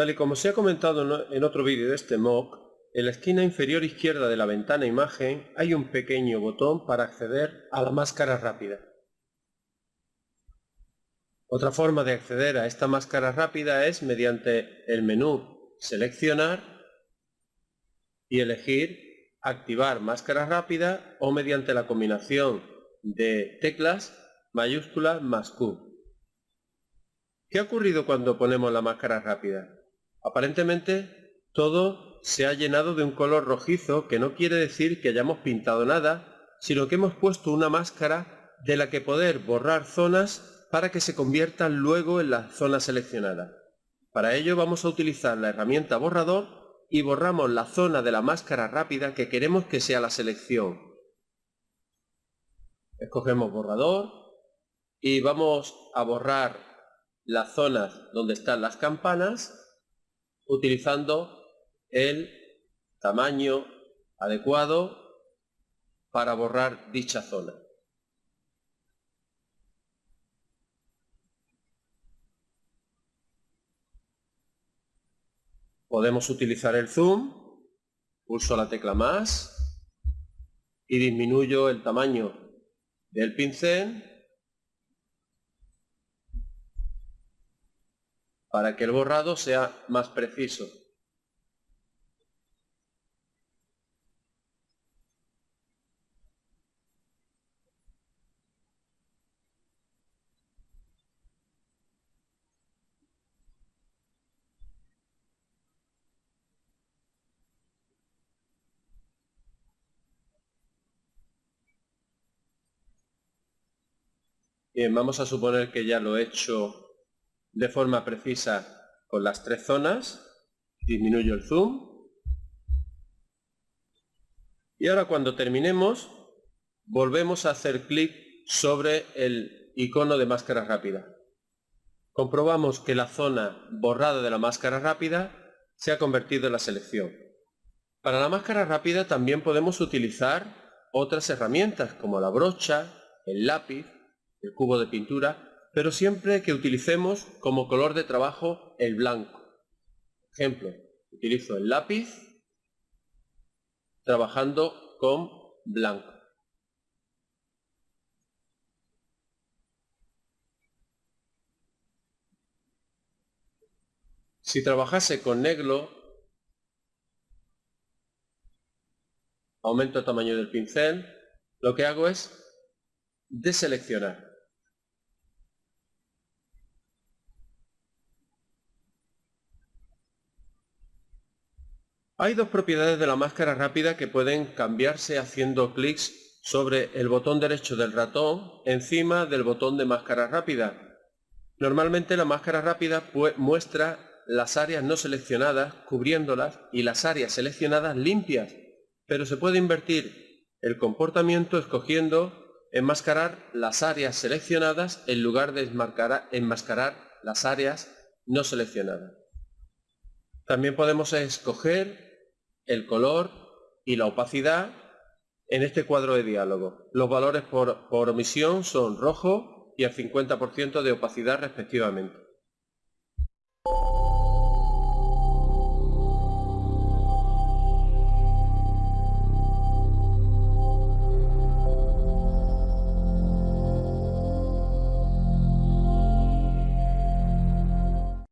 Tal y como se ha comentado en otro vídeo de este mock, en la esquina inferior izquierda de la ventana imagen hay un pequeño botón para acceder a la máscara rápida. Otra forma de acceder a esta máscara rápida es mediante el menú Seleccionar y elegir Activar máscara rápida o mediante la combinación de teclas mayúscula más Q. ¿Qué ha ocurrido cuando ponemos la máscara rápida? Aparentemente todo se ha llenado de un color rojizo que no quiere decir que hayamos pintado nada, sino que hemos puesto una máscara de la que poder borrar zonas para que se conviertan luego en la zona seleccionada. Para ello vamos a utilizar la herramienta borrador y borramos la zona de la máscara rápida que queremos que sea la selección. Escogemos borrador y vamos a borrar las zonas donde están las campanas utilizando el tamaño adecuado para borrar dicha zona. Podemos utilizar el zoom, pulso la tecla más y disminuyo el tamaño del pincel para que el borrado sea más preciso. Bien, vamos a suponer que ya lo he hecho de forma precisa con las tres zonas. Disminuyo el zoom. Y ahora cuando terminemos, volvemos a hacer clic sobre el icono de máscara rápida. Comprobamos que la zona borrada de la máscara rápida se ha convertido en la selección. Para la máscara rápida también podemos utilizar otras herramientas como la brocha, el lápiz, el cubo de pintura pero siempre que utilicemos como color de trabajo el blanco. Ejemplo, utilizo el lápiz trabajando con blanco. Si trabajase con negro, aumento el tamaño del pincel, lo que hago es deseleccionar. Hay dos propiedades de la máscara rápida que pueden cambiarse haciendo clics sobre el botón derecho del ratón encima del botón de máscara rápida. Normalmente la máscara rápida muestra las áreas no seleccionadas cubriéndolas y las áreas seleccionadas limpias, pero se puede invertir el comportamiento escogiendo enmascarar las áreas seleccionadas en lugar de enmascarar las áreas no seleccionadas. También podemos escoger el color y la opacidad en este cuadro de diálogo. Los valores por, por omisión son rojo y el 50% de opacidad respectivamente.